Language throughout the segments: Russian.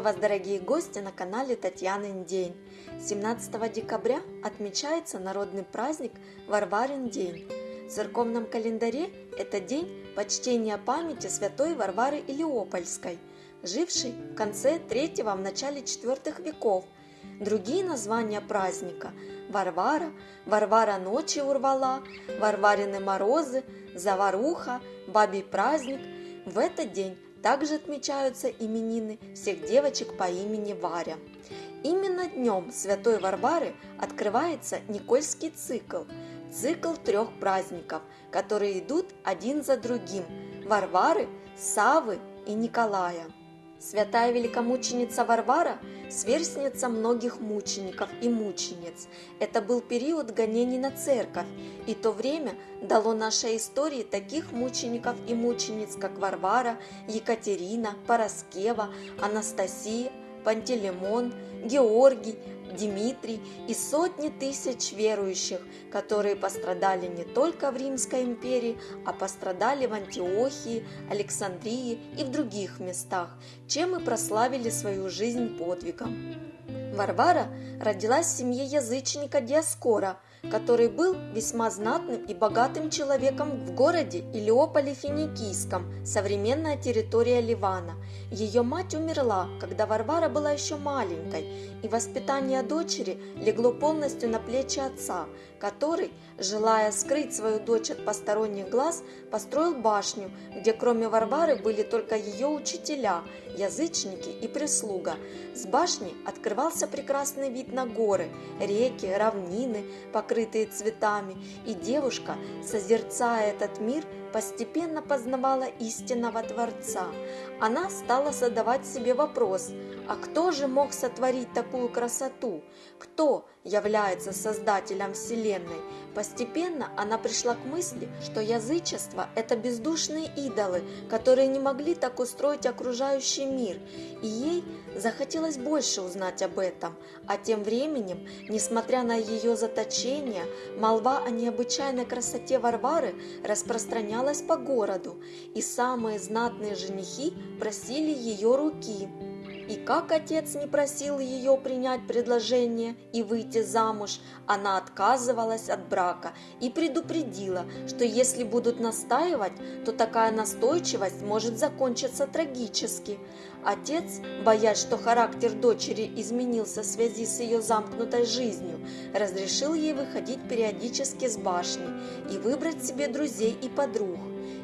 Приветствую вас, дорогие гости, на канале Татьянин день. 17 декабря отмечается народный праздник Варварин день. В церковном календаре это день почтения памяти святой Варвары Илиопольской, жившей в конце 3 в начале 4 веков. Другие названия праздника – Варвара, Варвара ночи урвала, Варварины морозы, Заваруха, Бабий праздник. В этот день также отмечаются именины всех девочек по имени Варя. Именно днем Святой Варвары открывается Никольский цикл, цикл трех праздников, которые идут один за другим – Варвары, Савы и Николая. Святая великомученица Варвара – сверстница многих мучеников и мучениц. Это был период гонений на церковь, и то время дало нашей истории таких мучеников и мучениц, как Варвара, Екатерина, Пороскева, Анастасия, Пантелеймон, Георгий, Дмитрий и сотни тысяч верующих, которые пострадали не только в Римской империи, а пострадали в Антиохии, Александрии и в других местах, чем и прославили свою жизнь подвигом. Варвара родилась в семье язычника Диаскора – который был весьма знатным и богатым человеком в городе Илиополе Финикийском, современная территория Ливана. Ее мать умерла, когда Варвара была еще маленькой, и воспитание дочери легло полностью на плечи отца, который, желая скрыть свою дочь от посторонних глаз, построил башню, где кроме Варвары были только ее учителя, язычники и прислуга. С башни открывался прекрасный вид на горы, реки, равнины, покрытые цветами, и девушка, созерцая этот мир, постепенно познавала истинного Творца. Она стала задавать себе вопрос, а кто же мог сотворить такую красоту? Кто является создателем Вселенной? Постепенно она пришла к мысли, что язычество – это бездушные идолы, которые не могли так устроить окружающий мир, и ей захотелось больше узнать об этом. А тем временем, несмотря на ее заточение, молва о необычайной красоте Варвары распространялась по городу, и самые знатные женихи просили ее руки. И как отец не просил ее принять предложение и выйти замуж, она отказывалась от брака и предупредила, что если будут настаивать, то такая настойчивость может закончиться трагически. Отец, боясь, что характер дочери изменился в связи с ее замкнутой жизнью, разрешил ей выходить периодически с башни и выбрать себе друзей и подруг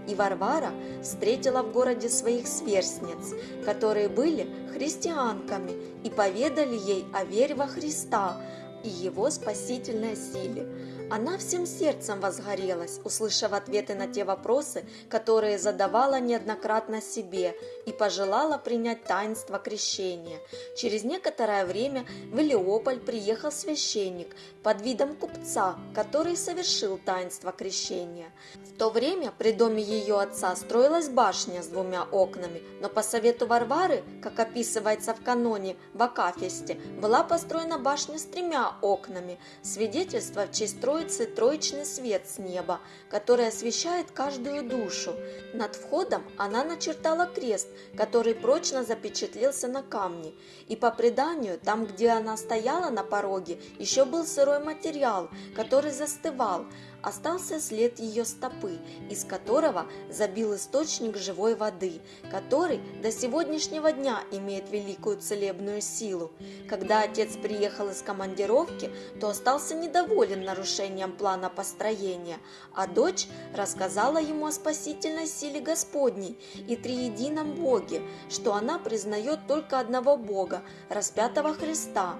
и Варвара встретила в городе своих сверстниц, которые были христианками и поведали ей о вере во Христа и его спасительной силе. Она всем сердцем возгорелась, услышав ответы на те вопросы, которые задавала неоднократно себе, и пожелала принять таинство крещения. Через некоторое время в Илиополь приехал священник под видом купца, который совершил таинство крещения. В то время при доме ее отца строилась башня с двумя окнами, но по совету Варвары, как описывается в каноне в Акафисте, была построена башня с тремя окнами, свидетельство в честь троечный свет с неба, который освещает каждую душу. Над входом она начертала крест, который прочно запечатлелся на камне, и по преданию, там, где она стояла на пороге, еще был сырой материал, который застывал, остался след ее стопы, из которого забил источник живой воды, который до сегодняшнего дня имеет великую целебную силу. Когда отец приехал из командировки, то остался недоволен нарушением плана построения, а дочь рассказала ему о спасительной силе Господней и триедином Боге, что она признает только одного Бога, распятого Христа.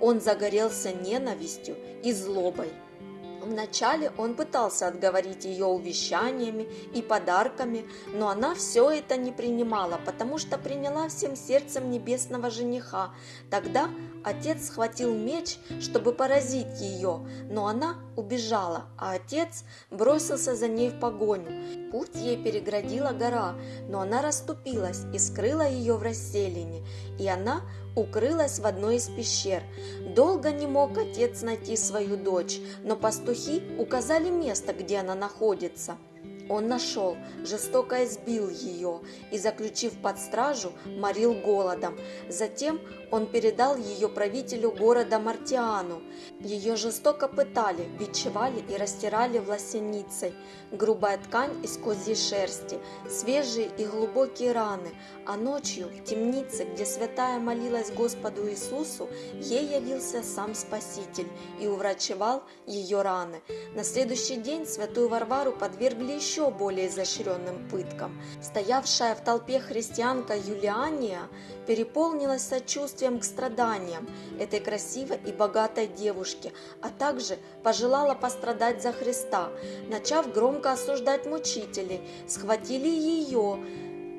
Он загорелся ненавистью и злобой. Вначале он пытался отговорить ее увещаниями и подарками, но она все это не принимала, потому что приняла всем сердцем небесного жениха. Тогда отец схватил меч, чтобы поразить ее, но она убежала, а отец бросился за ней в погоню. Путь ей переградила гора, но она расступилась и скрыла ее в расселине, и она укрылась в одной из пещер. Долго не мог отец найти свою дочь, но пастухи указали место, где она находится. он нашел, жестоко избил ее и, заключив под стражу, морил голодом. Затем он передал ее правителю города Мартиану. Ее жестоко пытали, бичевали и растирали власеницей. Грубая ткань из козьей шерсти, свежие и глубокие раны, а ночью в темнице, где святая молилась Господу Иисусу, ей явился сам Спаситель и уврачевал ее раны. На следующий день святую Варвару подвергли еще более изощренным пыткам. Стоявшая в толпе христианка Юлиания переполнилась сочувствием к страданиям этой красивой и богатой девушки, а также пожелала пострадать за Христа. Начав громко осуждать мучителей, схватили ее,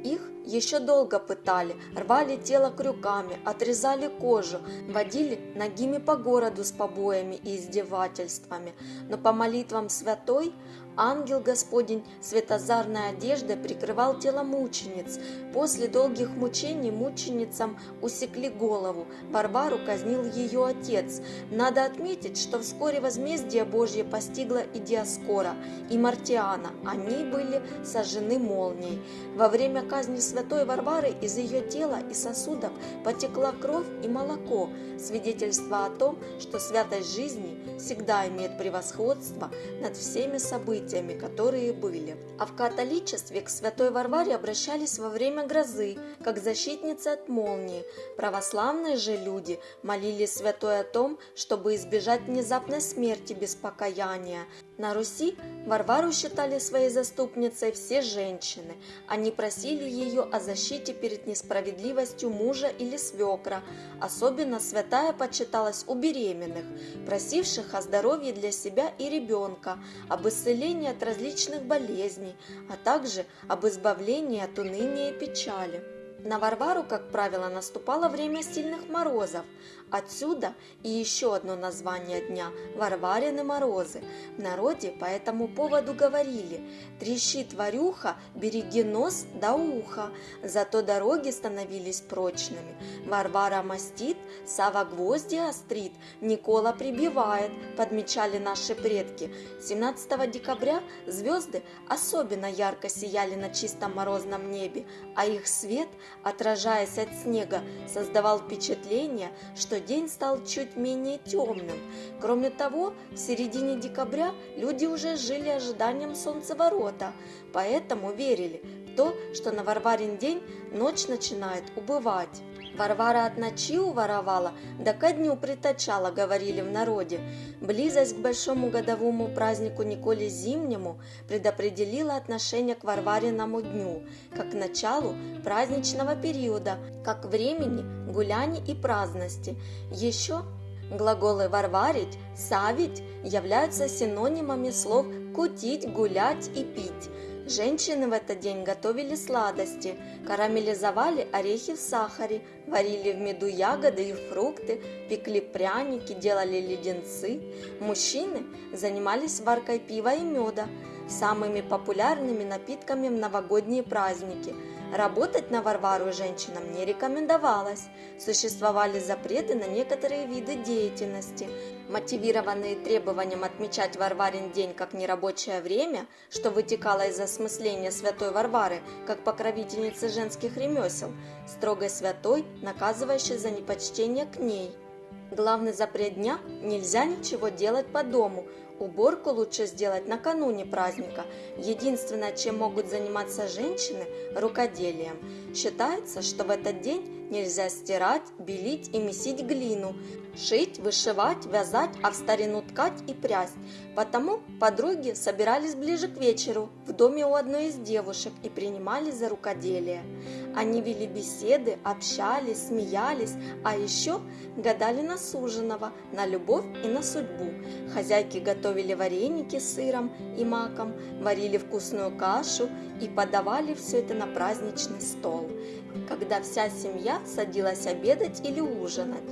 их еще долго пытали, рвали тело крюками, отрезали кожу, водили ногими по городу с побоями и издевательствами. Но по молитвам святой ангел Господень светозарной одеждой прикрывал тело мучениц. После долгих мучений мученицам усекли голову. Варвару казнил ее отец. Надо отметить, что вскоре возмездие Божье постигло и Диаскора, и Мартиана. Они были сожжены молнией. Во время казни святой Варвары из ее тела и сосудов потекла кровь и молоко, свидетельство о том, что святость жизни всегда имеет превосходство над всеми событиями, которые были. А в католичестве к святой Варваре обращались во время грозы, как защитница от молнии. Православные же люди молились святой о том, чтобы избежать внезапной смерти без покаяния. На Руси Варвару считали своей заступницей все женщины. Они просили ее о защите перед несправедливостью мужа или свекра. Особенно святая почиталась у беременных, просивших о здоровье для себя и ребенка, об исцелении от различных болезней, а также об избавлении от уныния и печали. На Варвару, как правило, наступало время сильных морозов. Отсюда и еще одно название дня – Варварины морозы. В народе по этому поводу говорили «Трещит варюха, береги нос до уха». Зато дороги становились прочными. Варвара мастит, Сава гвозди острит, Никола прибивает, подмечали наши предки. 17 декабря звезды особенно ярко сияли на чистом морозном небе, а их свет – отражаясь от снега, создавал впечатление, что день стал чуть менее темным. Кроме того, в середине декабря люди уже жили ожиданием солнцеворота, поэтому верили в то, что на Варварин день ночь начинает убывать. Варвара от ночи уворовала, да ко дню притачала, говорили в народе. Близость к большому годовому празднику Николе Зимнему предопределила отношение к Варвариному дню, как к началу праздничного периода, как времени гуляний и праздности. Еще глаголы «варварить», «савить» являются синонимами слов «кутить», «гулять» и «пить». Женщины в этот день готовили сладости, карамелизовали орехи в сахаре, варили в меду ягоды и фрукты, пекли пряники, делали леденцы. Мужчины занимались варкой пива и меда, самыми популярными напитками в новогодние праздники – Работать на Варвару женщинам не рекомендовалось. Существовали запреты на некоторые виды деятельности, мотивированные требованием отмечать Варварин день как нерабочее время, что вытекало из осмысления святой Варвары как покровительницы женских ремесел, строгой святой, наказывающей за непочтение к ней. Главный запрет дня – нельзя ничего делать по дому, Уборку лучше сделать накануне праздника. Единственное, чем могут заниматься женщины – рукоделием. Считается, что в этот день нельзя стирать, белить и месить глину, шить, вышивать, вязать, а в старину ткать и прясть. Потому подруги собирались ближе к вечеру в доме у одной из девушек и принимались за рукоделие. Они вели беседы, общались, смеялись, а еще гадали на суженого, на любовь и на судьбу. Хозяйки готовили вареники с сыром и маком, варили вкусную кашу и подавали все это на праздничный стол, когда вся семья садилась обедать или ужинать.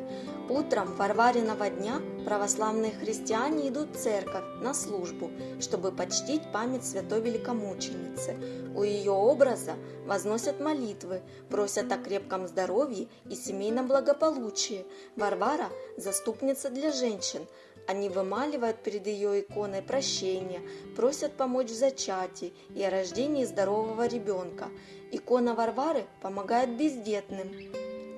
Утром Варвариного дня православные христиане идут в церковь на службу, чтобы почтить память святой великомученицы. У ее образа возносят молитвы, просят о крепком здоровье и семейном благополучии. Варвара – заступница для женщин, Они вымаливают перед ее иконой прощения, просят помочь в зачатии и о рождении здорового ребенка. Икона Варвары помогает бездетным.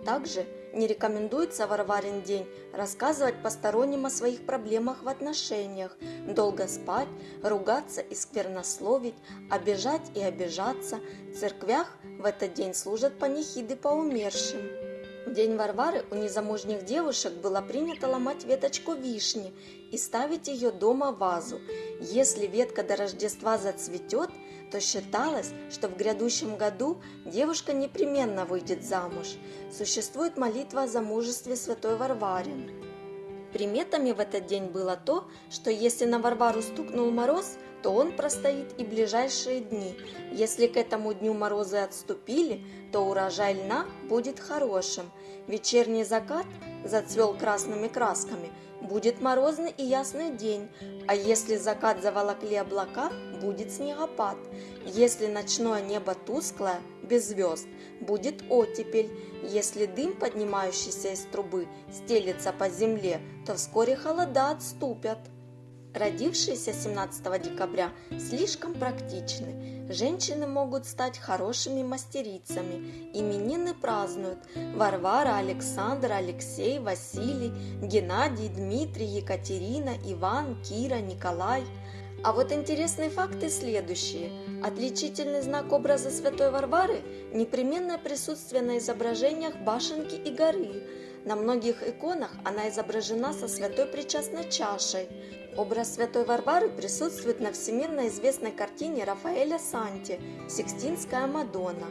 Также не рекомендуется Варварин день рассказывать посторонним о своих проблемах в отношениях, долго спать, ругаться и сквернословить, обижать и обижаться. В церквях в этот день служат панихиды по умершим. В день Варвары у незамужних девушек было принято ломать веточку вишни и ставить ее дома в вазу. Если ветка до Рождества зацветет, то считалось, что в грядущем году девушка непременно выйдет замуж. Существует молитва о замужестве святой Варваре. Приметами в этот день было то, что если на Варвару стукнул мороз, то он простоит и ближайшие дни. Если к этому дню морозы отступили, то урожай льна будет хорошим. Вечерний закат зацвел красными красками, будет морозный и ясный день, а если закат заволокли облака, будет снегопад. Если ночное небо тусклое, без звезд, будет оттепель. Если дым, поднимающийся из трубы, стелется по земле, то вскоре холода отступят. Родившиеся 17 декабря слишком практичны. Женщины могут стать хорошими мастерицами. Именины празднуют Варвара, Александр, Алексей, Василий, Геннадий, Дмитрий, Екатерина, Иван, Кира, Николай. А вот интересные факты следующие. Отличительный знак образа Святой Варвары – непременное присутствие на изображениях башенки и горы. На многих иконах она изображена со святой причастной чашей. Образ святой Варвары присутствует на всемирно известной картине Рафаэля Санти «Сикстинская Мадонна».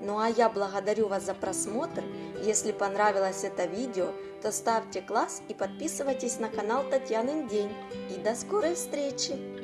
Ну а я благодарю вас за просмотр. Если понравилось это видео, то ставьте класс и подписывайтесь на канал Татьянин День. И до скорой встречи!